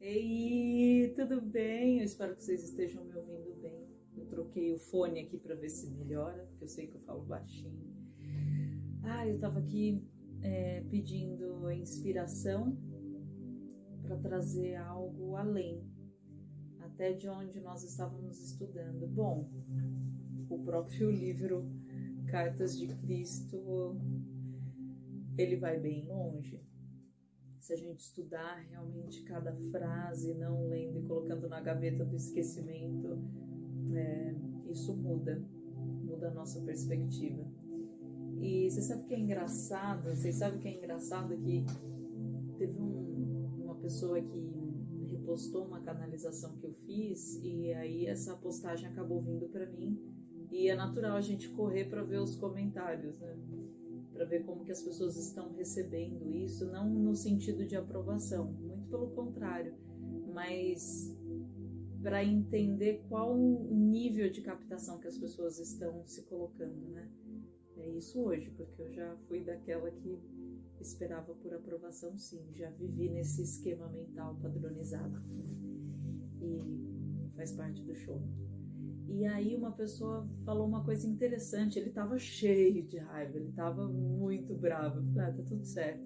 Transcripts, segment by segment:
Ei, tudo bem? Eu espero que vocês estejam me ouvindo bem. Eu troquei o fone aqui para ver se melhora, porque eu sei que eu falo baixinho. Ah, eu tava aqui é, pedindo inspiração para trazer algo além, até de onde nós estávamos estudando. Bom, o próprio livro Cartas de Cristo, ele vai bem longe se a gente estudar realmente cada frase, não lendo e colocando na gaveta do esquecimento, é, isso muda, muda a nossa perspectiva. E você sabe o que é engraçado? Vocês sabem o que é engraçado? Que teve um, uma pessoa que repostou uma canalização que eu fiz e aí essa postagem acabou vindo para mim e é natural a gente correr para ver os comentários, né? Para ver como que as pessoas estão recebendo isso, não no sentido de aprovação, muito pelo contrário, mas para entender qual o nível de captação que as pessoas estão se colocando, né? É isso hoje, porque eu já fui daquela que esperava por aprovação, sim, já vivi nesse esquema mental padronizado e faz parte do show. E aí uma pessoa falou uma coisa interessante, ele estava cheio de raiva, ele estava muito bravo. Ah, tá tudo certo.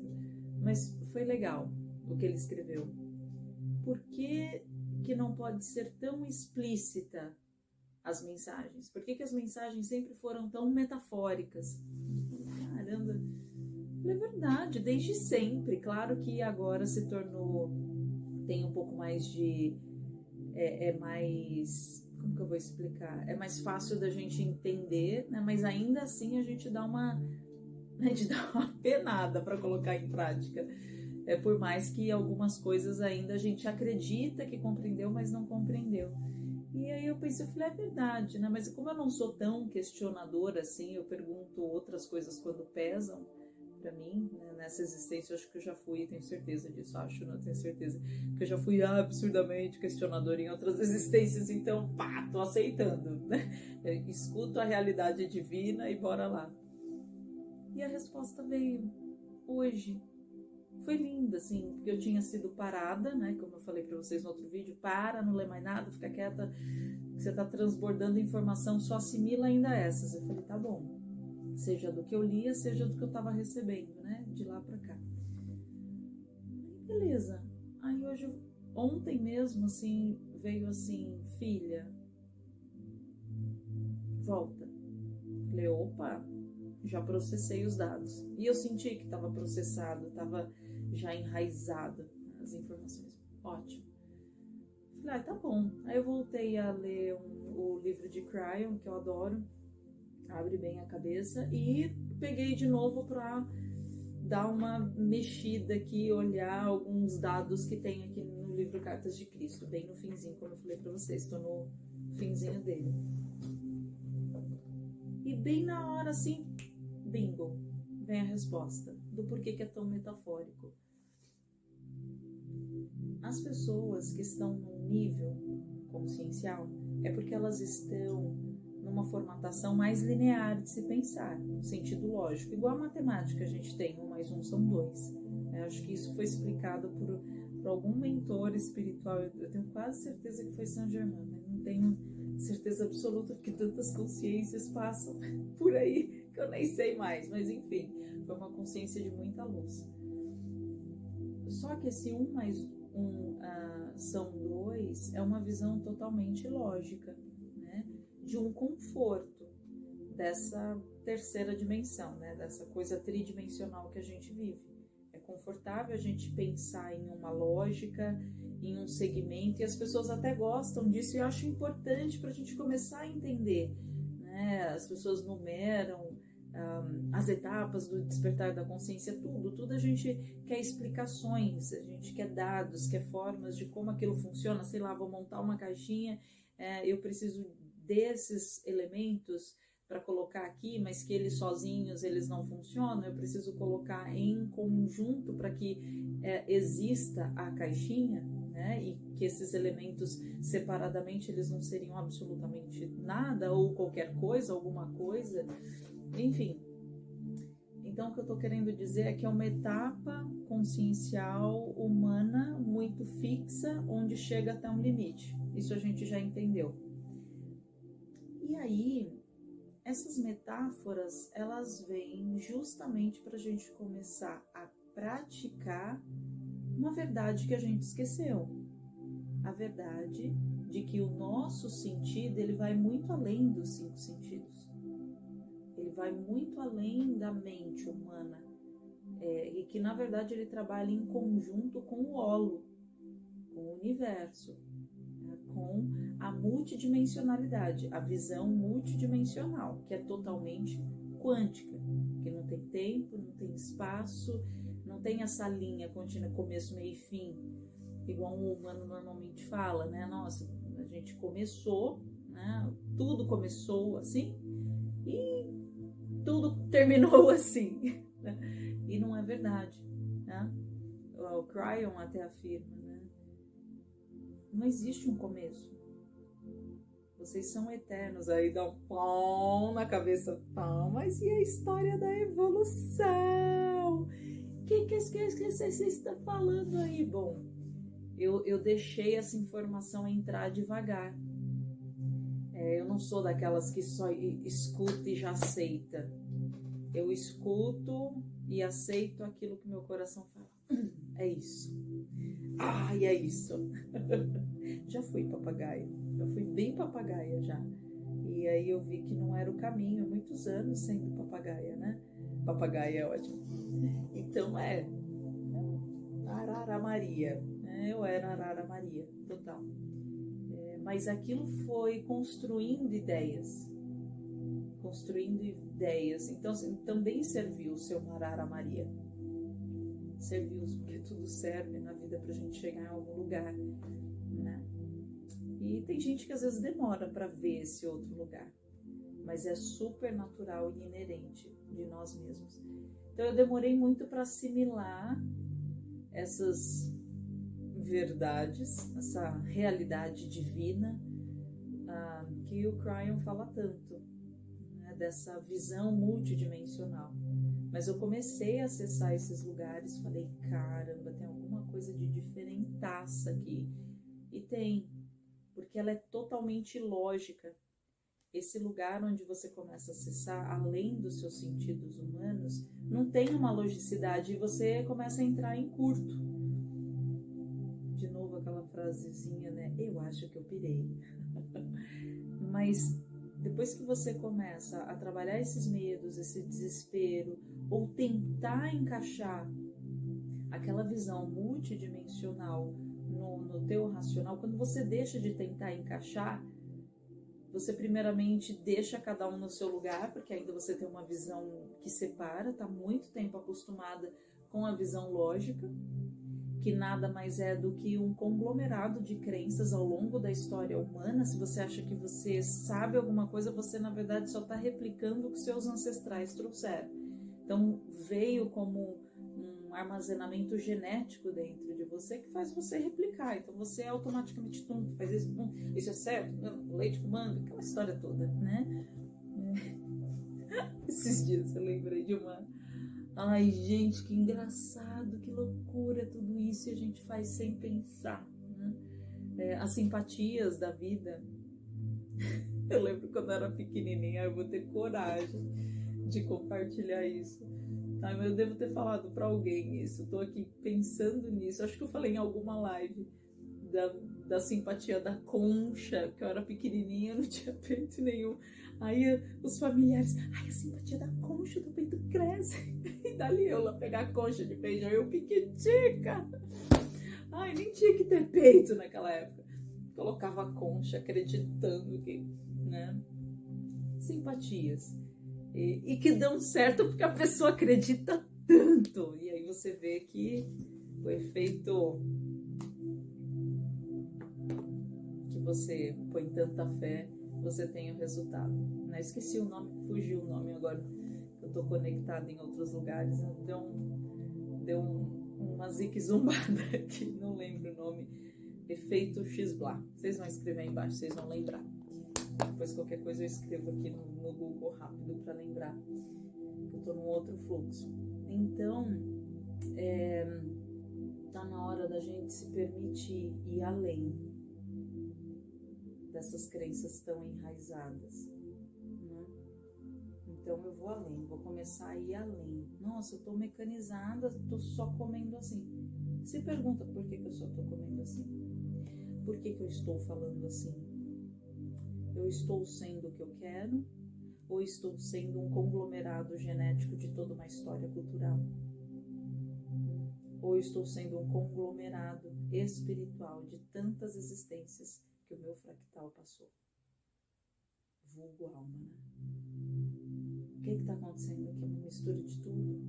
Mas foi legal o que ele escreveu. Por que, que não pode ser tão explícita as mensagens? Por que, que as mensagens sempre foram tão metafóricas? Caramba, é verdade, desde sempre. Claro que agora se tornou, tem um pouco mais de. é, é mais como que eu vou explicar? É mais fácil da gente entender, né? Mas ainda assim a gente dá uma a gente dá uma penada para colocar em prática. É por mais que algumas coisas ainda a gente acredita que compreendeu, mas não compreendeu. E aí eu pensei, eu falei, é verdade, né? Mas como eu não sou tão questionadora assim, eu pergunto outras coisas quando pesam para mim, né, nessa existência, eu acho que eu já fui, tenho certeza disso, acho, não tenho certeza, que eu já fui absurdamente questionador em outras existências, então, pá, tô aceitando, né? Eu escuto a realidade divina e bora lá. E a resposta veio hoje. Foi linda, assim, porque eu tinha sido parada, né? Como eu falei para vocês no outro vídeo, para, não lê mais nada, fica quieta, você tá transbordando informação, só assimila ainda essas. Eu falei, tá bom, seja do que eu lia, seja do que eu estava recebendo, né? De lá para cá. beleza. Aí hoje, ontem mesmo, assim, veio assim, filha, volta. Falei, opa, já processei os dados. E eu senti que estava processado, estava já enraizado as informações. Ótimo. Falei, ah, tá bom. Aí eu voltei a ler um, o livro de Cryon, que eu adoro abre bem a cabeça e peguei de novo para dar uma mexida aqui, olhar alguns dados que tem aqui no livro Cartas de Cristo, bem no finzinho, como eu falei para vocês, estou no finzinho dele. E bem na hora assim, bingo, vem a resposta do porquê que é tão metafórico. As pessoas que estão num nível consciencial é porque elas estão numa formatação mais linear de se pensar, no sentido lógico. Igual a matemática, a gente tem um mais um são dois. Eu acho que isso foi explicado por, por algum mentor espiritual. Eu tenho quase certeza que foi Saint Germain, mas não tenho certeza absoluta porque tantas consciências passam por aí que eu nem sei mais. Mas enfim, foi uma consciência de muita luz. Só que esse um mais um uh, são dois é uma visão totalmente lógica de um conforto dessa terceira dimensão, né? dessa coisa tridimensional que a gente vive. É confortável a gente pensar em uma lógica, em um segmento, e as pessoas até gostam disso, e eu acho importante para a gente começar a entender. Né? As pessoas numeram um, as etapas do despertar da consciência, tudo, tudo a gente quer explicações, a gente quer dados, quer formas de como aquilo funciona. Sei lá, vou montar uma caixinha, é, eu preciso desses elementos para colocar aqui, mas que eles sozinhos eles não funcionam, eu preciso colocar em conjunto para que é, exista a caixinha, né? E que esses elementos separadamente eles não seriam absolutamente nada ou qualquer coisa, alguma coisa, enfim. Então o que eu estou querendo dizer é que é uma etapa consciencial humana muito fixa, onde chega até um limite. Isso a gente já entendeu. E aí, essas metáforas, elas vêm justamente para a gente começar a praticar uma verdade que a gente esqueceu. A verdade de que o nosso sentido, ele vai muito além dos cinco sentidos. Ele vai muito além da mente humana. É, e que na verdade ele trabalha em conjunto com o holo, com o universo, né, com a multidimensionalidade, a visão multidimensional, que é totalmente quântica, que não tem tempo, não tem espaço, não tem essa linha contínua, começo, meio e fim, igual um humano normalmente fala, né? Nossa, a gente começou, né? Tudo começou assim e tudo terminou assim. Né? E não é verdade. Né? O Cryon até afirma, né? Não existe um começo. Vocês são eternos. Aí dá um pão na cabeça. Pão, mas e a história da evolução? O que, que, que, que você está falando aí? Bom, eu, eu deixei essa informação entrar devagar é, eu não sou daquelas que só escuta e já aceita. Eu escuto e aceito aquilo que meu coração fala. É isso. Ai, é isso. já fui papagaia. Já fui bem papagaia já. E aí eu vi que não era o caminho. Muitos anos sendo papagaia, né? Papagaia é ótimo. Então é. Arara Maria. Né? Eu era Arara Maria, total mas aquilo foi construindo ideias, construindo ideias. Então assim, também serviu o seu Marara Maria. Serviu, porque tudo serve na vida para a gente chegar em algum lugar? E tem gente que às vezes demora para ver esse outro lugar, mas é super natural e inerente de nós mesmos. Então eu demorei muito para assimilar essas verdades, essa realidade divina ah, que o Cryon fala tanto, né, dessa visão multidimensional. Mas eu comecei a acessar esses lugares, falei, caramba, tem alguma coisa de diferentaça aqui. E tem, porque ela é totalmente lógica. Esse lugar onde você começa a acessar, além dos seus sentidos humanos, não tem uma logicidade e você começa a entrar em curto frasezinha, né? Eu acho que eu pirei. Mas depois que você começa a trabalhar esses medos, esse desespero, ou tentar encaixar aquela visão multidimensional no, no teu racional, quando você deixa de tentar encaixar, você primeiramente deixa cada um no seu lugar, porque ainda você tem uma visão que separa, tá muito tempo acostumada com a visão lógica, que nada mais é do que um conglomerado de crenças ao longo da história humana. Se você acha que você sabe alguma coisa, você na verdade só está replicando o que seus ancestrais trouxeram. Então veio como armazenamento genético dentro de você que faz você replicar. Então você automaticamente tum, faz isso, tum, isso é certo, leite com manga, aquela história toda, né? Esses dias eu lembrei de uma Ai, gente, que engraçado, que loucura tudo isso e a gente faz sem pensar. Né? É, as simpatias da vida. Eu lembro quando eu era pequenininha, eu vou ter coragem de compartilhar isso. Mas eu devo ter falado para alguém isso. Estou aqui pensando nisso. Acho que eu falei em alguma live da, da simpatia da concha, que eu era pequenininha, não tinha peito nenhum. Aí os familiares, ai, a simpatia da concha do peito cresce. E dali eu lá pegar a concha de feijão, eu piquitica. Ai, nem tinha que ter peito naquela época. Colocava a concha acreditando que, né? Simpatias. E, e que dão certo porque a pessoa acredita tanto. E aí você vê que o efeito que você põe tanta fé você tem o resultado. Né? Esqueci o nome, fugiu o nome agora. Eu estou conectada em outros lugares. Deu, um, deu um, uma zique zumbada aqui, não lembro o nome. Efeito X-Blá. Vocês vão escrever aí embaixo, vocês vão lembrar. Depois qualquer coisa eu escrevo aqui no, no Google rápido para lembrar. Eu tô num outro fluxo. Então, é, tá na hora da gente se permitir ir além dessas crenças tão enraizadas. Né? Então eu vou além, vou começar a ir além. Nossa, eu tô mecanizada, tô só comendo assim. Se pergunta por que, que eu só tô comendo assim. Por que, que eu estou falando assim? Eu estou sendo o que eu quero ou estou sendo um conglomerado genético de toda uma história cultural? Ou estou sendo um conglomerado espiritual de tantas existências que o meu fractal passou? Vulgo alma, né? O que está acontecendo aqui? Uma mistura de tudo.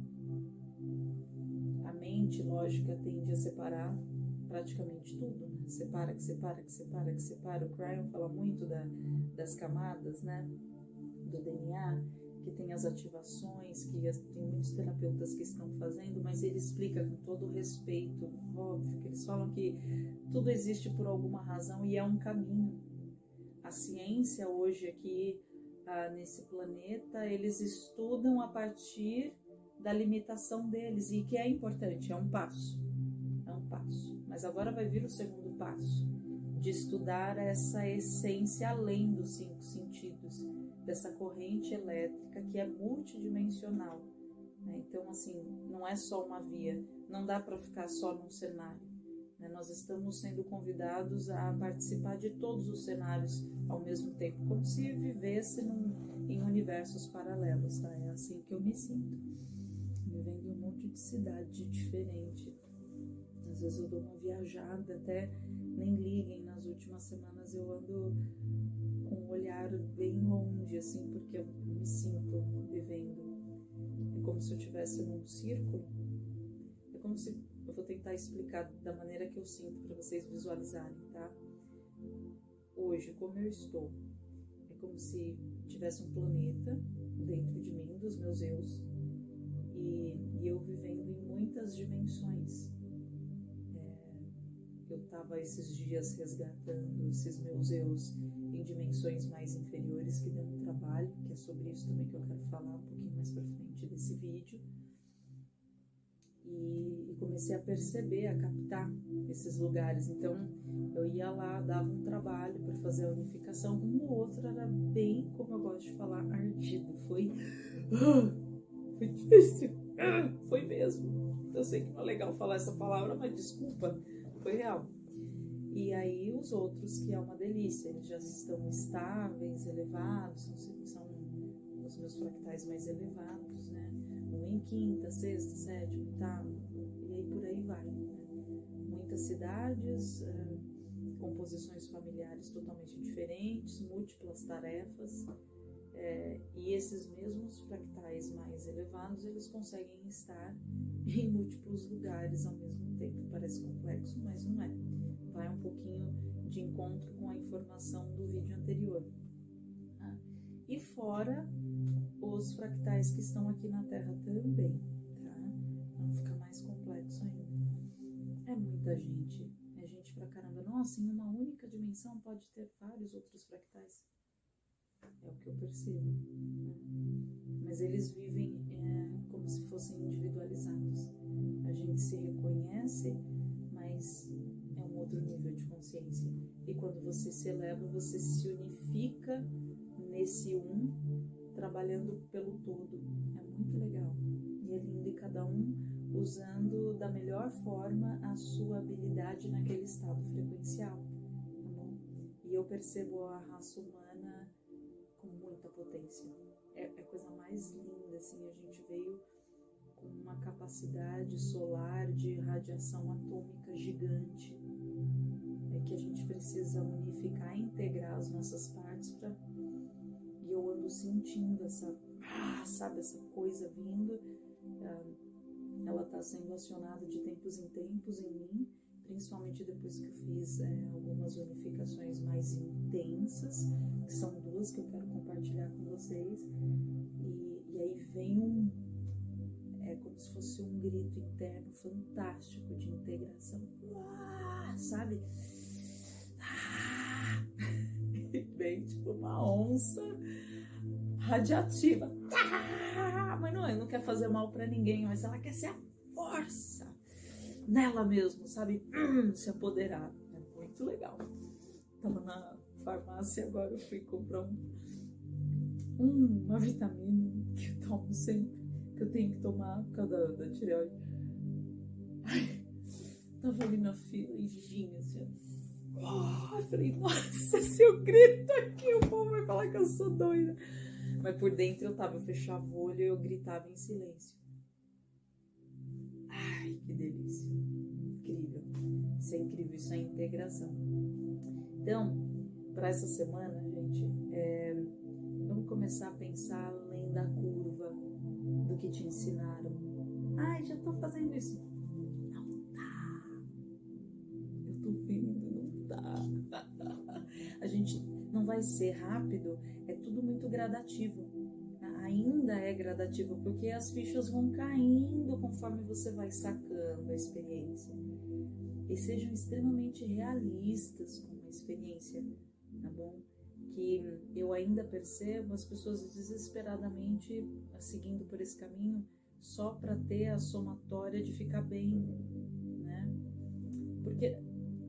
A mente lógica tende a separar praticamente tudo, né? Separa, que separa, que separa, que separa. O Cryon fala muito da, das camadas, né? Do DNA, que tem as ativações, que tem muitos terapeutas que estão fazendo, mas ele explica com todo respeito, óbvio, que eles falam que tudo existe por alguma razão e é um caminho. A ciência hoje aqui, ah, nesse planeta, eles estudam a partir da limitação deles e que é importante, é um passo. É um passo. Mas agora vai vir o segundo passo, de estudar essa essência além dos cinco sentidos, dessa corrente elétrica que é multidimensional. Né? Então, assim, não é só uma via, não dá para ficar só num cenário. Né? Nós estamos sendo convidados a participar de todos os cenários ao mesmo tempo, como se vivesse num, em universos paralelos. Tá? É assim que eu me sinto vivendo um monte de cidade diferente. Às vezes eu dou uma viajada, até nem liguem, nas últimas semanas eu ando com um olhar bem longe, assim, porque eu me sinto vivendo. É como se eu estivesse num círculo. É como se. Eu vou tentar explicar da maneira que eu sinto para vocês visualizarem, tá? Hoje, como eu estou, é como se tivesse um planeta dentro de mim, dos meus eus, e, e eu vivendo em muitas dimensões. Eu estava esses dias resgatando esses meus eus em dimensões mais inferiores que dão um trabalho, que é sobre isso também que eu quero falar um pouquinho mais para frente desse vídeo. E, e comecei a perceber, a captar esses lugares. Então eu ia lá, dava um trabalho para fazer a unificação. Um ou outro era bem, como eu gosto de falar, ardido. Foi foi difícil. Foi mesmo. Eu sei que não é legal falar essa palavra, mas desculpa, foi real. E aí os outros, que é uma delícia, eles já estão estáveis, elevados, são, são os meus fractais mais elevados, né? Um em quinta, sexta, sétima, oitava, e aí por aí vai. Né? Muitas cidades, uh, composições familiares totalmente diferentes, múltiplas tarefas é, e esses mesmos fractais mais elevados, eles conseguem estar em múltiplos lugares ao mesmo tempo. Parece complexo, mas não é. Vai um pouquinho de encontro com a informação do vídeo anterior. Tá? E fora os fractais que estão aqui na Terra também, tá? Não fica mais complexo ainda. É muita gente, é gente pra caramba. Nossa, em uma única dimensão pode ter vários outros fractais. É o que eu percebo. Né? Mas eles vivem é, como se fossem individualizados. A gente se reconhece, mas é um outro nível de consciência. E quando você se eleva, você se unifica nesse um, trabalhando pelo todo. É muito legal. E é lindo e cada um usando da melhor forma a sua habilidade naquele estado frequencial. Tá? E eu percebo a raça humana muita potência. É, é a coisa mais linda, assim, a gente veio com uma capacidade solar de radiação atômica gigante. É que a gente precisa unificar, integrar as nossas partes para e eu ando sentindo essa, ah, sabe, essa coisa vindo. Ah, ela está sendo acionada de tempos em tempos em mim principalmente depois que eu fiz é, algumas unificações mais intensas, que são duas que eu quero compartilhar com vocês. E, e aí vem um. É como se fosse um grito interno fantástico de integração. Uá, sabe? Ah! Vem tipo uma onça radiativa. Ah! ah, mas não, não quer fazer mal para ninguém, mas ela quer ser a força nela mesmo, sabe? se apoderar. É muito legal. Tava na farmácia agora, eu fui comprar um, uma vitamina que eu tomo sempre, que eu tenho que tomar por causa da, da tireoide. Ai, tava ali na fila e vinha assim, oh, eu falei, nossa, se eu grito aqui, o povo vai falar que eu sou doida. Mas por dentro eu tava, eu fechava o olho e eu gritava em silêncio. Ai, que delícia. Incrível. Isso é incrível, isso é integração. Então, para essa semana, gente, é, começar a pensar além da curva do que te ensinaram. Ai, já tô fazendo isso. Não tá. Eu tô vendo, não tá. A gente não vai ser rápido, é tudo muito gradativo. Ainda é gradativo, porque as fichas vão caindo conforme você vai sacando a experiência. E sejam extremamente realistas com a experiência tá bom? Que eu ainda percebo as pessoas desesperadamente seguindo por esse caminho só para ter a somatória de ficar bem, né? Porque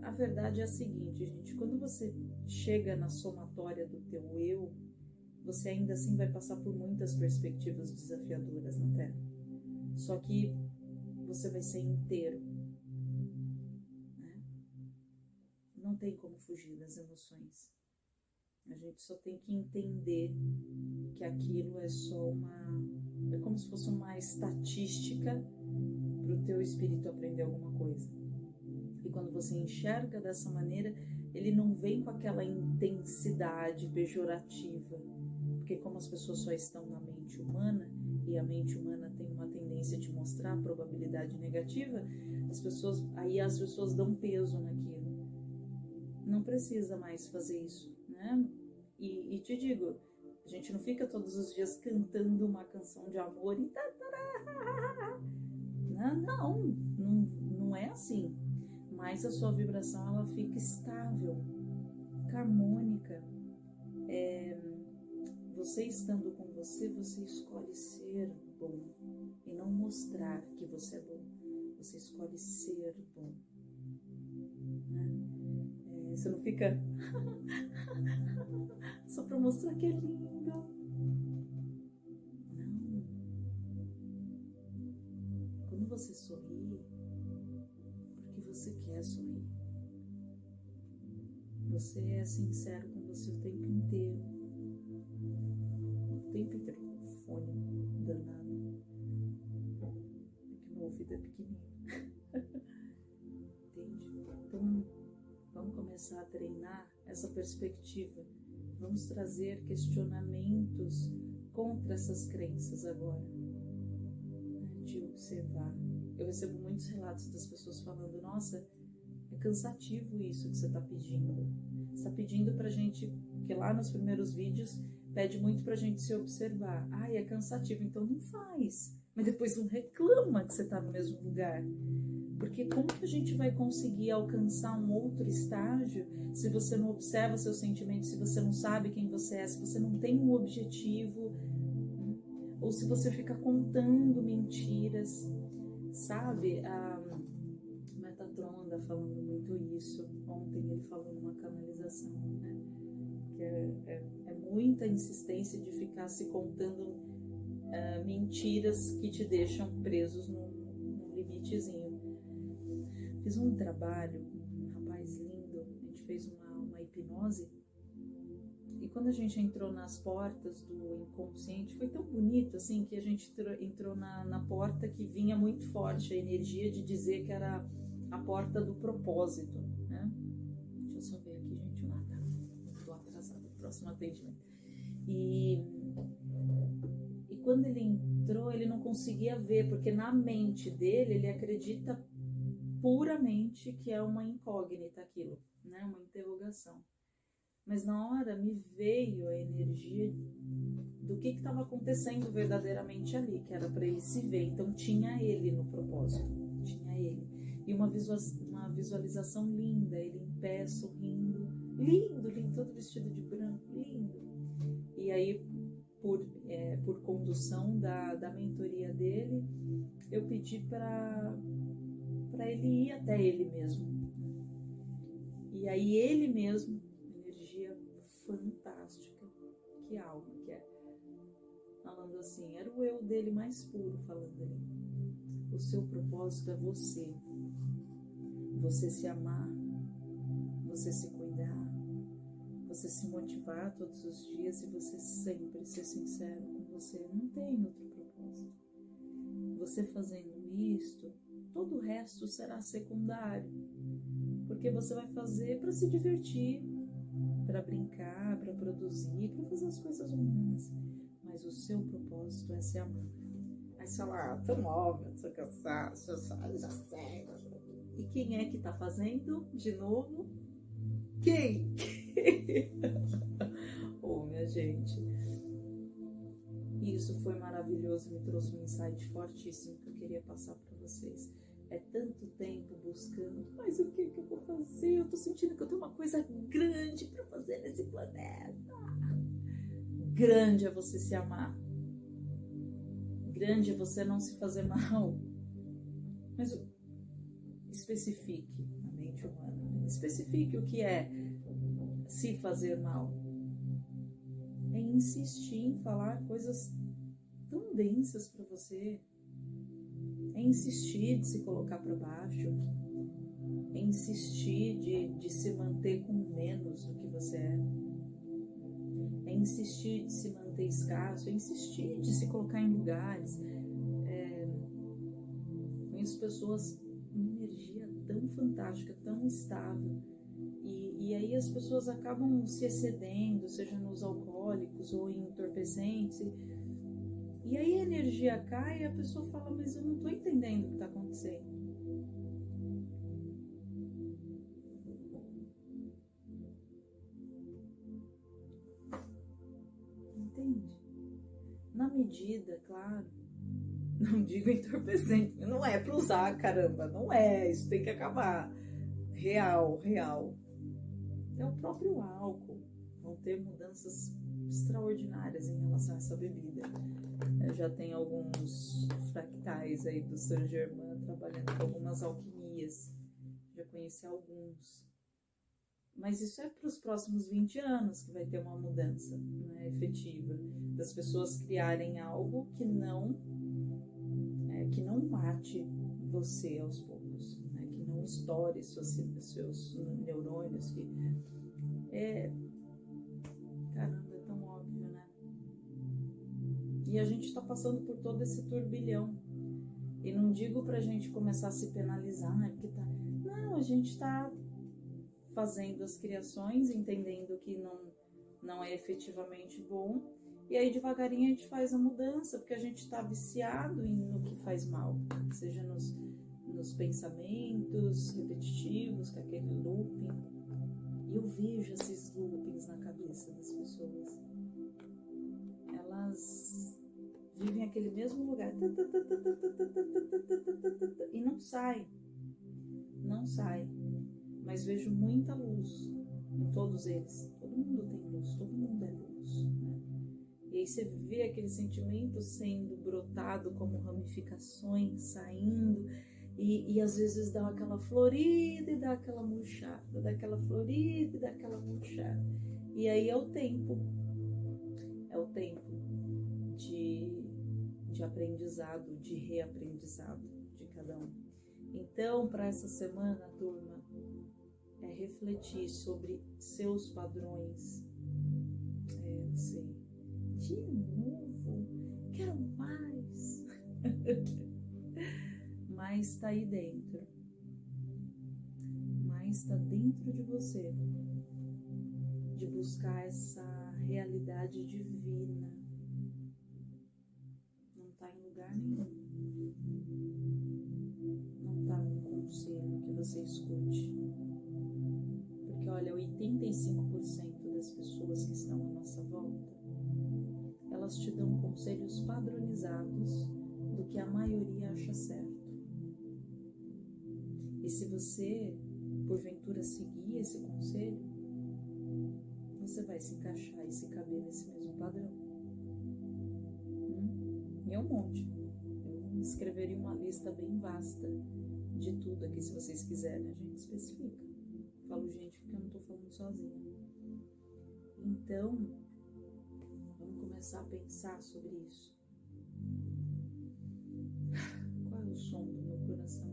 a verdade é a seguinte, gente, quando você chega na somatória do teu eu, você ainda assim vai passar por muitas perspectivas desafiadoras na Terra. Só que você vai ser inteiro. Né? Não tem como fugir das emoções. A gente só tem que entender que aquilo é só uma. É como se fosse uma estatística para o teu espírito aprender alguma coisa. E quando você enxerga dessa maneira, ele não vem com aquela intensidade pejorativa. Porque, como as pessoas só estão na mente humana, e a mente humana tem uma tendência de mostrar a probabilidade negativa, as pessoas, aí as pessoas dão peso naquilo. Não precisa mais fazer isso né? E, e, te digo, a gente não fica todos os dias cantando uma canção de amor e não, não, não, não é assim. Mas a sua vibração ela fica estável, harmônica. É, você estando com você, você escolhe ser bom e não mostrar que você é bom. Você escolhe ser bom. Né? É, você não fica só para mostrar que é lindo. Não. Quando você sorri, porque você quer sorrir. Você é sincero com você o tempo inteiro. O tempo inteiro. Fone danado. Essa perspectiva Vamos trazer questionamentos contra essas crenças agora, né, de observar. Eu recebo muitos relatos das pessoas falando: nossa, é cansativo isso que você está pedindo. Está pedindo para gente, que lá nos primeiros vídeos pede muito para gente se observar. Ai, é cansativo, então não faz. Mas depois não reclama que você está no mesmo lugar. Porque como que a gente vai conseguir alcançar um outro estágio se você não observa seus sentimentos, se você não sabe quem você é, se você não tem um objetivo, ou se você fica contando mentiras, sabe? A Metatron anda falando muito isso. Ontem ele falou numa canalização, né? Que é, é, é muita insistência de ficar se contando uh, mentiras que te deixam presos num, num limitezinho. Fiz um trabalho, um rapaz lindo, a gente fez uma, uma hipnose. E quando a gente entrou nas portas do inconsciente, foi tão bonito assim que a gente entrou na, na porta que vinha muito forte a energia de dizer que era a porta do propósito, né? Deixa eu só ver aqui, gente. Ah, tá. Tô atrasada. Próximo atendimento. E, e quando ele entrou, ele não conseguia ver, porque na mente dele ele acredita puramente que é uma incógnita aquilo, né? Uma interrogação. Mas na hora me veio a energia do que estava acontecendo verdadeiramente ali, que era para ele se ver. Então tinha ele no propósito, tinha ele. E uma, uma visualização linda, ele em pé, sorrindo, lindo, lindo, todo vestido de branco, lindo. E aí por, é, por condução da, da mentoria dele, eu pedi para ele ir até ele mesmo. E aí ele mesmo, energia fantástica, que alma que é. Falando assim, era o eu dele mais puro falando ali. O seu propósito é você. Você se amar, você se cuidar, você se motivar todos os dias e você sempre ser sincero com você. Não tem outro propósito. Você fazendo isto, todo o resto será secundário porque você vai fazer para se divertir, para brincar, para produzir, para fazer as coisas humanas. Mas o seu propósito é ser amado. Aí você fala, ah, tô nova, tô cansada, já sei. E quem é que tá fazendo de novo? Quem? oh, minha gente. Isso foi maravilhoso, me trouxe um insight fortíssimo que eu queria passar para vocês é tanto tempo buscando, mas o que, que eu vou fazer? Eu tô sentindo que eu tenho uma coisa grande para fazer nesse planeta. Grande é você se amar. Grande é você não se fazer mal. Mas especifique a mente humana. Especifique o que é se fazer mal. É insistir em falar coisas tão densas para você é insistir de se colocar para baixo, é insistir de, de se manter com menos do que você é, é insistir de se manter escasso, é insistir de se colocar em lugares. É, conheço pessoas com energia tão fantástica, tão estável. E, e aí as pessoas acabam se excedendo, seja nos alcoólicos ou em entorpecentes aí a energia cai e a pessoa fala, mas eu não estou entendendo o que está acontecendo. Entende? Na medida, claro, não digo entorpecente, não é para usar, caramba, não é, isso tem que acabar. Real, real. É o próprio álcool. Vão ter mudanças extraordinárias em relação a essa bebida. Eu já tem alguns fractais aí do Saint Germain trabalhando com algumas alquimias. Já conheci alguns. Mas isso é para os próximos 20 anos que vai ter uma mudança né, efetiva. Das pessoas criarem algo que não é, que não mate você aos poucos, né, que não estoure seus, seus neurônios, que é, caramba, e a gente está passando por todo esse turbilhão. E não digo para a gente começar a se penalizar, né? Porque tá. Não, a gente está fazendo as criações, entendendo que não, não é efetivamente bom. E aí devagarinho a gente faz a mudança, porque a gente está viciado no que faz mal, seja nos, nos pensamentos repetitivos, com aquele looping. E eu vejo esses loopings na cabeça das pessoas. Elas vivem aquele mesmo lugar e não sai, não sai. Mas vejo muita luz em todos eles. Todo mundo tem luz, todo mundo é luz. Né? E aí você vê aquele sentimento sendo brotado como ramificações, saindo. E, e às vezes dá aquela florida e dá aquela murchada, dá aquela florida e dá aquela murchada. E aí é o tempo, é o tempo de de aprendizado, de reaprendizado de cada um. Então, para essa semana, turma, é refletir sobre seus padrões. É assim, de novo, quero mais. Mas está aí dentro. Mas está dentro de você. De buscar essa realidade divina lugar nenhum. Não está no conselho que você escute. Porque olha, 85% das pessoas que estão à nossa volta, elas te dão conselhos padronizados do que a maioria acha certo. E se você, porventura, seguir esse conselho, você vai se encaixar e se caber nesse mesmo padrão. É um monte. Eu escreveria uma lista bem vasta de tudo aqui, se vocês quiserem, a gente especifica. Falo gente porque eu não tô falando sozinha. Então, vamos começar a pensar sobre isso. Qual é o som do meu coração?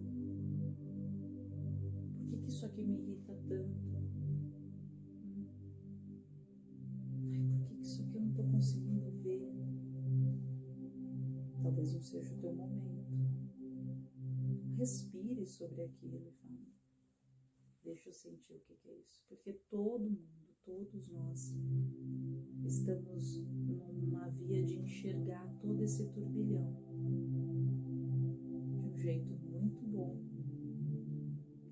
Por que, que isso aqui me irrita tanto? Seja o teu momento. Respire sobre aquilo e fale. Deixa eu sentir o que é isso. Porque todo mundo, todos nós, estamos numa via de enxergar todo esse turbilhão de um jeito muito bom,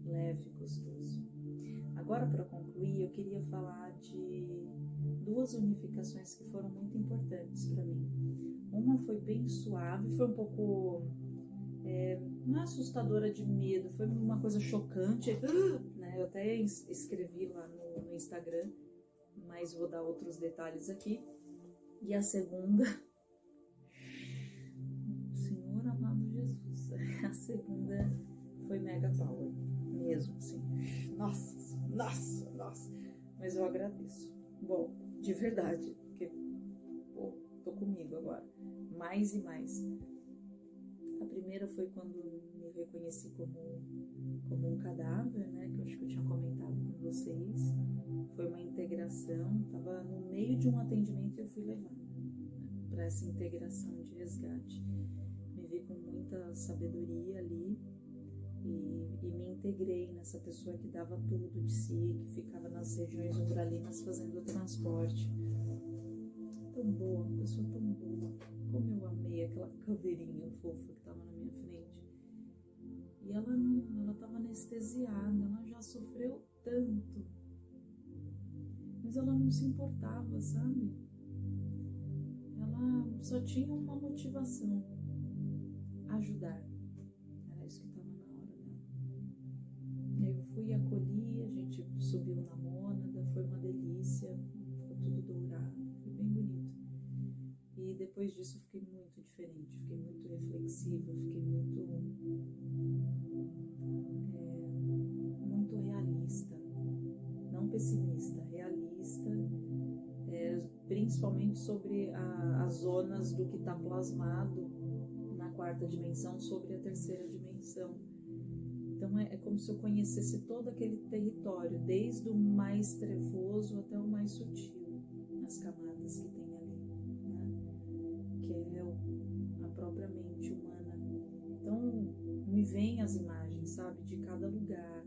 leve e gostoso. Agora, para concluir, eu queria falar de duas unificações que foram muito importantes para mim. Uma foi bem suave, foi um pouco. É, não é assustadora de medo, foi uma coisa chocante. Né? Eu até escrevi lá no, no Instagram, mas vou dar outros detalhes aqui. E a segunda. Senhor amado Jesus. A segunda foi Mega Power, mesmo assim. Nossa, nossa, nossa. Mas eu agradeço. Bom, de verdade, porque pô, tô comigo agora mais e mais. A primeira foi quando me reconheci como, como um cadáver, né? Que eu acho que eu tinha comentado com vocês. Foi uma integração, estava no meio de um atendimento e eu fui levada né, para essa integração de resgate. Me vi com muita sabedoria ali e, e, me integrei nessa pessoa que dava tudo de si, que ficava nas regiões umbralinas fazendo o transporte. Tão boa, pessoa tão aquela caveirinha fofa que estava na minha frente. E ela não, ela estava anestesiada, ela já sofreu tanto. Mas ela não se importava, sabe? Ela só tinha uma motivação: ajudar. Era isso que estava na hora dela. Aí eu fui acolhi, a gente subiu na mônada, foi uma delícia, depois disso fiquei muito diferente, fiquei muito reflexiva, fiquei muito é, muito realista, não pessimista, realista, é, principalmente sobre a, as zonas do que está plasmado na quarta dimensão sobre a terceira dimensão. Então é, é, como se eu conhecesse todo aquele território, desde o mais trevoso até o mais sutil, nas camadas que tem própria mente humana. Então, me vêm as imagens, sabe, de cada lugar,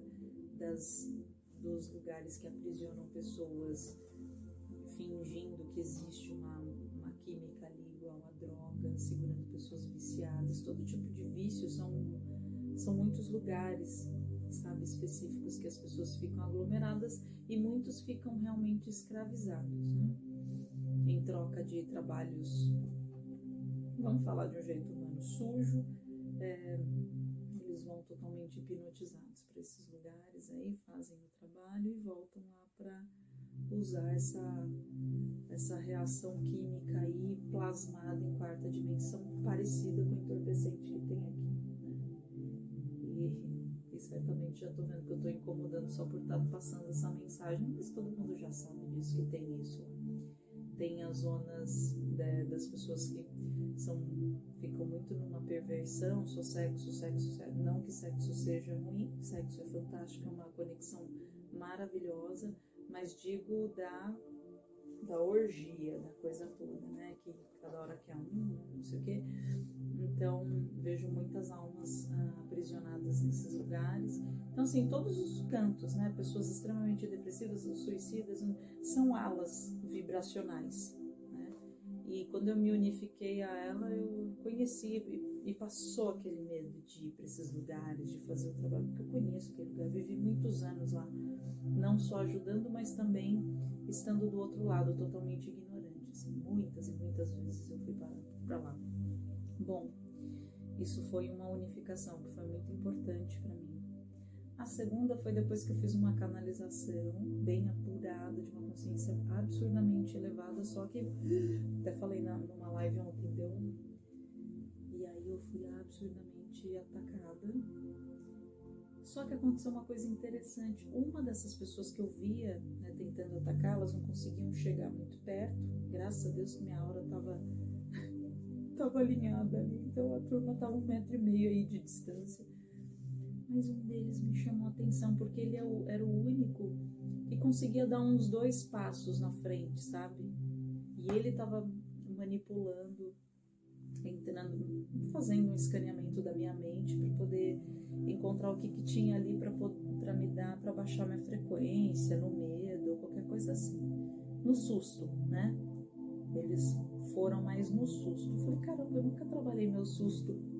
das, dos lugares que aprisionam pessoas, fingindo que existe uma, uma química ali igual a droga, segurando pessoas viciadas, todo tipo de vício são, são muitos lugares, sabe, específicos que as pessoas ficam aglomeradas e muitos ficam realmente escravizados, né? Em troca de trabalhos vamos falar de um jeito humano sujo, é, eles vão totalmente hipnotizados para esses lugares aí, fazem o trabalho e voltam lá para usar essa, essa reação química aí plasmada em quarta dimensão, parecida com o entorpecente que tem aqui. Né? E, certamente já estou vendo que eu estou incomodando só por estar passando essa mensagem, mas todo mundo já sabe disso, que tem isso. Tem as zonas de, das pessoas que são ficam muito numa perversão, sou sexo, sexo, sexo. Não que sexo seja ruim, sexo é fantástico, é uma conexão maravilhosa, mas digo da da orgia, da coisa toda, né? Que cada hora quer um, não sei o quê. Então, vejo muitas almas ah, aprisionadas nesses lugares. Então, assim, todos os cantos, né? Pessoas extremamente depressivas, suicidas, são alas vibracionais e quando eu me unifiquei a ela, eu conheci e, passou aquele medo de ir para esses lugares, de fazer o trabalho, porque eu conheço aquele lugar, vivi muitos anos lá, não só ajudando, mas também estando do outro lado, totalmente ignorante. Assim, muitas e muitas vezes eu fui para lá. Bom, isso foi uma unificação que foi muito importante para mim. A segunda foi depois que eu fiz uma canalização bem apurada, de uma consciência absurdamente elevada, só que até falei na, numa live ontem, deu, fui absurdamente atacada. Só que aconteceu uma coisa interessante. Uma dessas pessoas que eu via né, tentando atacar, elas não conseguiam chegar muito perto. Graças a Deus que minha aura estava tava alinhada ali. Então a turma estava um metro e meio aí de distância. Mas um deles me chamou a atenção porque ele é era o único que conseguia dar uns dois passos na frente, sabe? E ele estava manipulando, entrando, fazendo um escaneamento da minha mente para poder encontrar o que, que tinha ali para me dar, para baixar minha frequência, no medo, qualquer coisa assim. No susto, né? Eles foram mais no susto. Eu falei, caramba, eu nunca trabalhei meu susto.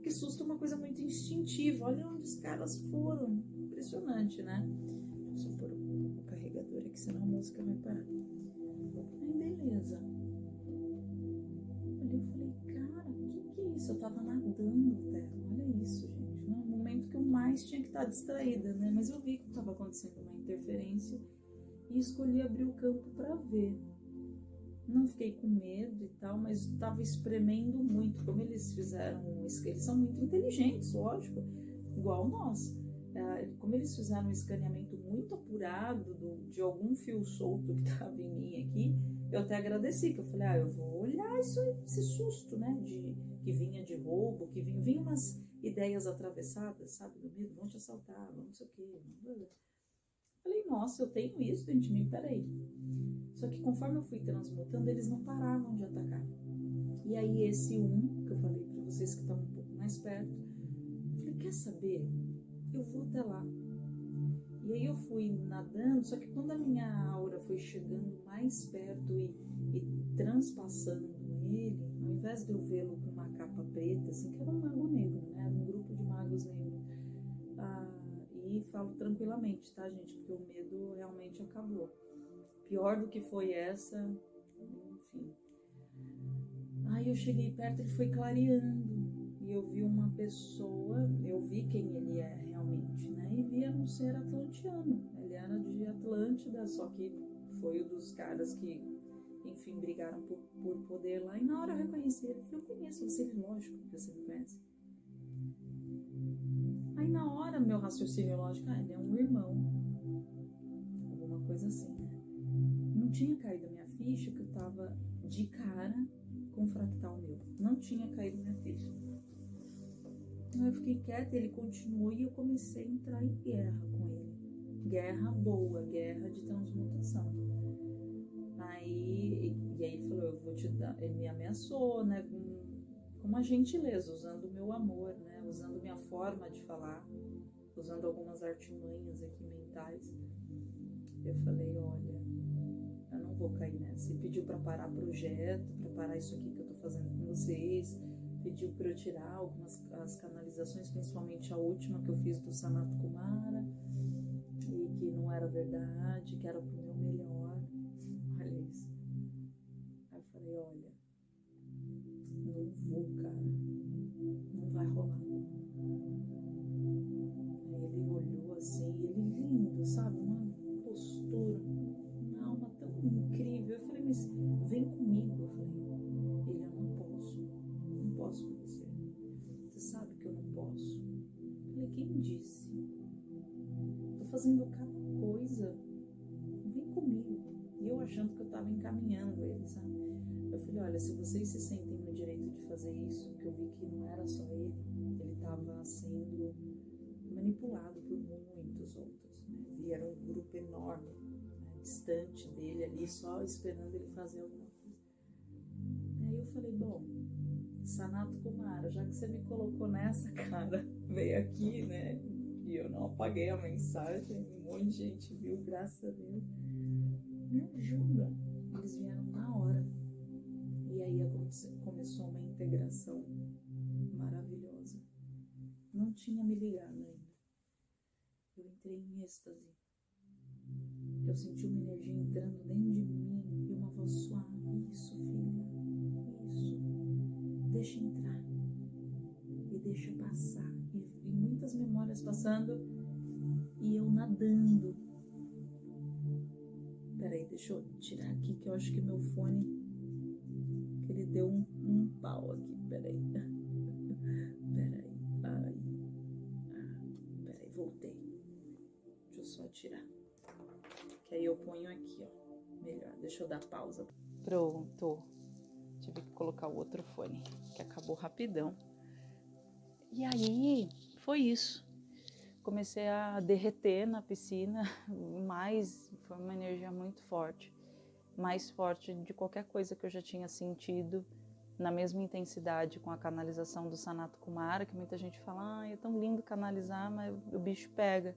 Porque susto é uma coisa muito instintiva. Olha onde os caras foram. Impressionante, né? Deixa eu pôr o carregador aqui, senão a música vai parar. Aí, beleza. Olhei, eu falei, cara, o que, que é isso? Eu tava nadando até. Olha isso, gente. No momento que eu mais tinha que estar distraída, né? Mas eu vi que estava acontecendo uma interferência e escolhi abrir o campo para ver. Não fiquei com medo e tal, mas estava espremendo muito. Como eles fizeram, eles são muito inteligentes, lógico, igual nós. É, como eles fizeram um escaneamento muito apurado do, de algum fio solto que estava em mim aqui, eu até agradeci, que eu falei, ah, eu vou olhar isso, esse susto, né, de, que vinha de roubo, que vinha, vinha umas ideias atravessadas, sabe, do medo, vão te assaltar, vão não sei o quê. Falei, nossa, eu tenho isso dentro de mim, peraí. Só que conforme eu fui transmutando, eles não paravam de atacar. E aí esse um, que eu falei para vocês que estão um pouco mais perto, eu falei, quer saber? Eu vou até lá. E aí eu fui nadando, só que quando a minha aura foi chegando mais perto e, e transpassando ele, ao invés de eu vê-lo com uma capa preta, assim, que era um mago negro, né? Falo tranquilamente, tá, gente? Porque o medo realmente acabou pior do que foi essa, enfim. Aí eu cheguei perto, ele foi clareando e eu vi uma pessoa, eu vi quem ele é realmente, né? E vi um ser atlantiano. Ele era de Atlântida, só que foi um dos caras que, enfim, brigaram por, por poder lá. E na hora eu reconheci ele, eu conheço você, lógico que você me conhece. Aí na hora meu raciocínio lógico, ah, ele é um irmão, alguma coisa assim não tinha caído a minha ficha que eu tava de cara com o fractal meu. Não tinha caído minha ficha. Então eu fiquei quieta, ele continuou e eu comecei a entrar em guerra com ele. Guerra boa, guerra de transmutação. Aí, e aí ele falou, eu vou te dar, ele me ameaçou, né, com, com uma gentileza, usando o meu amor, né, usando minha forma de falar, usando algumas artimanhas aqui mentais. Eu falei, olha, eu não vou cair nessa. E pediu para parar projeto, para parar isso aqui que eu tô fazendo com vocês. Pediu para eu tirar algumas as canalizações, principalmente a última que eu fiz do Sanato Kumara, e que não era verdade, que era pro meu melhor. Só esperando ele fazer alguma coisa. Aí eu falei, bom, Sanato Kumara, já que você me colocou nessa, cara, veio aqui, né? E eu não apaguei a mensagem, um monte de gente viu, graças a Deus. Me ajuda. Eles vieram na hora. E aí começou uma integração maravilhosa. Não tinha me ligado ainda. Eu entrei em êxtase eu senti uma energia entrando dentro de mim e uma voz suave: Isso, filha, isso. Deixa entrar e deixa passar. E, e muitas memórias passando e eu nadando. Peraí, deixa eu tirar aqui que eu acho que meu fone que ele deu um, um pau aqui. Peraí. Peraí. Ah, peraí, voltei. Deixa eu só tirar. Ponho aqui, ó. Melhor. Deixa eu dar pausa. Pronto. Tive que colocar o outro fone, que acabou rapidão. E aí, foi isso. Comecei a derreter na piscina, mais, foi uma energia muito forte. Mais forte de qualquer coisa que eu já tinha sentido na mesma intensidade com a canalização do Sanato Kumara, que muita gente fala, ah, é tão lindo canalizar, mas o bicho pega,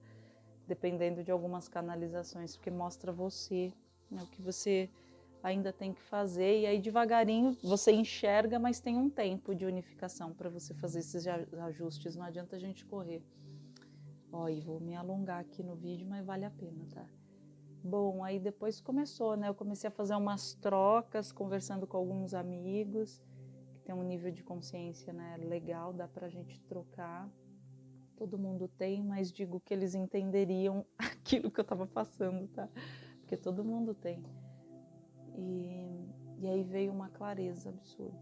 dependendo de algumas canalizações, porque mostra você, né, o que você ainda tem que fazer, e aí devagarinho você enxerga, mas tem um tempo de unificação para você fazer esses ajustes, não adianta a gente correr. Ó, e vou me alongar aqui no vídeo, mas vale a pena, tá? Bom, aí depois começou, né? Eu comecei a fazer umas trocas, conversando com alguns amigos, tem um nível de consciência né, legal, dá para a gente trocar. Todo mundo tem, mas digo que eles entenderiam aquilo que eu estava passando, tá? Porque todo mundo tem. E, e aí veio uma clareza absurda.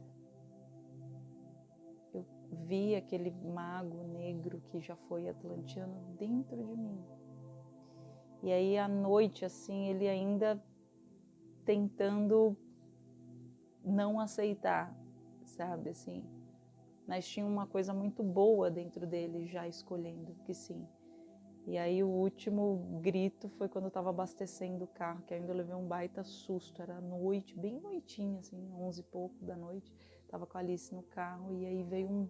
Eu vi aquele mago negro que já foi atlantiano dentro de mim. E aí à noite, assim, ele ainda tentando não aceitar sabe assim. Mas tinha uma coisa muito boa dentro dele já escolhendo que sim. E aí o último grito foi quando eu estava abastecendo o carro, que ainda levei um baita susto, era noite, bem noitinha assim, onze e pouco da noite. Tava com a Alice no carro e aí veio um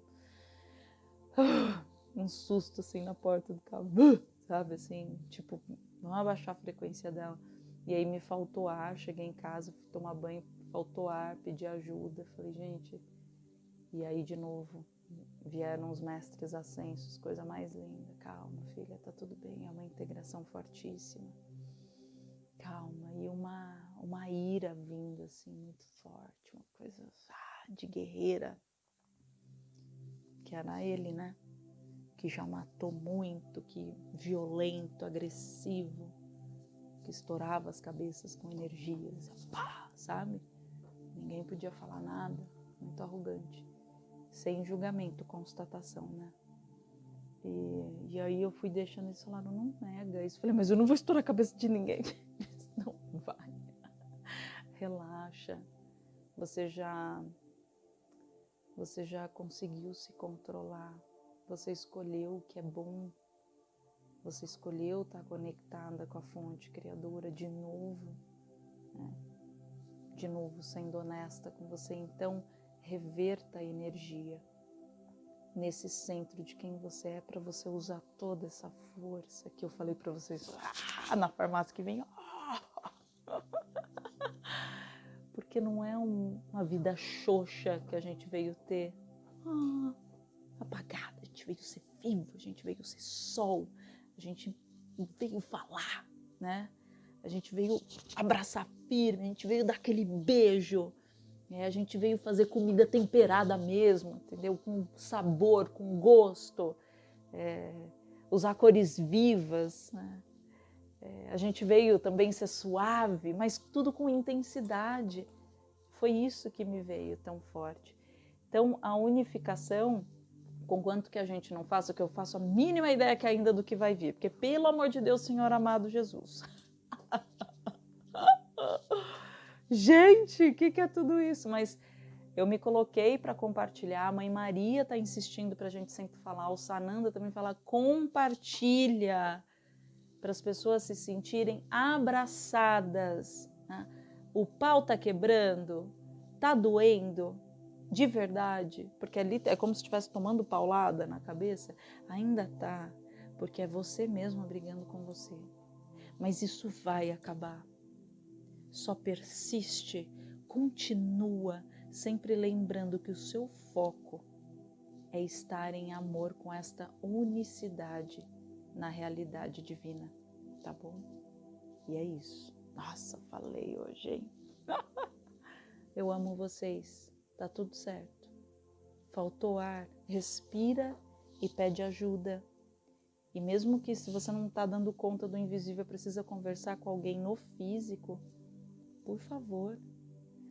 um susto assim na porta do carro, sabe assim, tipo, não abaixar a frequência dela. E aí me faltou ar, cheguei em casa, fui tomar banho, faltou ar, pedi ajuda, falei, gente, e aí, de novo, vieram os mestres ascensos, coisa mais linda. Calma, filha, tá tudo bem. É uma integração fortíssima. Calma. E uma, uma ira vindo, assim, muito forte. Uma coisa ah, de guerreira. Que era ele, né? Que já matou muito, que violento, agressivo. Que estourava as cabeças com energias. Pá, sabe? Ninguém podia falar nada. Muito arrogante sem julgamento, constatação, né? E, e aí eu fui deixando eles falaram, não nega isso. Falei, mas eu não vou estourar a cabeça de ninguém. não vai. Relaxa. Você já você já conseguiu se controlar. Você escolheu o que é bom. Você escolheu estar conectada com a fonte criadora de novo. Né? De novo, sendo honesta com você. Então, reverta a energia nesse centro de quem você é para você usar toda essa força que eu falei para vocês ah, na farmácia que vem. Ah, porque não é um, uma vida xoxa que a gente veio ter ah, apagada, a gente veio ser vivo, a gente veio ser sol, a gente veio falar, né? A gente veio abraçar firme, a gente veio dar aquele beijo a gente veio fazer comida temperada mesmo, entendeu? Com sabor, com gosto, é, usar cores vivas. Né? É, a gente veio também ser suave, mas tudo com intensidade. Foi isso que me veio tão forte. Então, a unificação, com quanto que a gente não faça, que eu faço a mínima ideia que ainda do que vai vir, porque pelo amor de Deus, Senhor amado Jesus. gente, o que, que é tudo isso? Mas eu me coloquei para compartilhar. A mãe Maria está insistindo para a gente sempre falar. O Sananda também fala: compartilha para as pessoas se sentirem abraçadas. Né? O pau está quebrando, está doendo de verdade, porque ali é como se estivesse tomando paulada na cabeça. Ainda tá, porque é você mesmo brigando com você. Mas isso vai acabar só persiste, continua, sempre lembrando que o seu foco é estar em amor com esta unicidade na realidade divina, tá bom? E é isso. Nossa, falei hoje, hein? Eu amo vocês, tá tudo certo. Faltou ar, respira e pede ajuda. E mesmo que se você não está dando conta do invisível, precisa conversar com alguém no físico, por favor,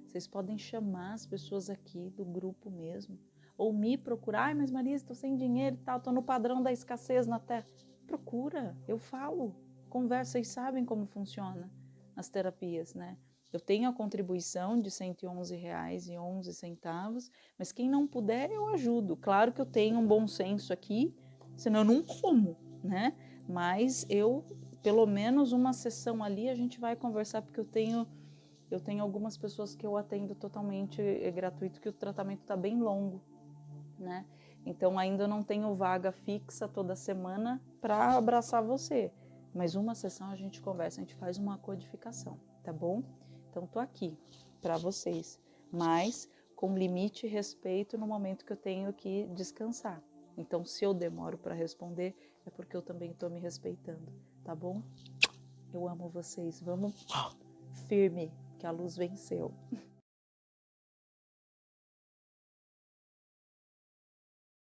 vocês podem chamar as pessoas aqui do grupo mesmo, ou me procurar, ai, mas Marisa, estou sem dinheiro e tal, estou no padrão da escassez na terra. Procura, eu falo, conversa, vocês sabem como funciona as terapias, né? Eu tenho a contribuição de R$ 111,11, mas quem não puder, eu ajudo. Claro que eu tenho um bom senso aqui, senão eu não como, né? Mas eu, pelo menos uma sessão ali, a gente vai conversar, porque eu tenho eu tenho algumas pessoas que eu atendo totalmente é gratuito, que o tratamento está bem longo, né? Então ainda não tenho vaga fixa toda semana para abraçar você. Mas uma sessão a gente conversa, a gente faz uma codificação, tá bom? Então tô aqui para vocês, mas com limite e respeito no momento que eu tenho que descansar. Então se eu demoro para responder é porque eu também estou me respeitando, tá bom? Eu amo vocês. Vamos firme que a luz venceu.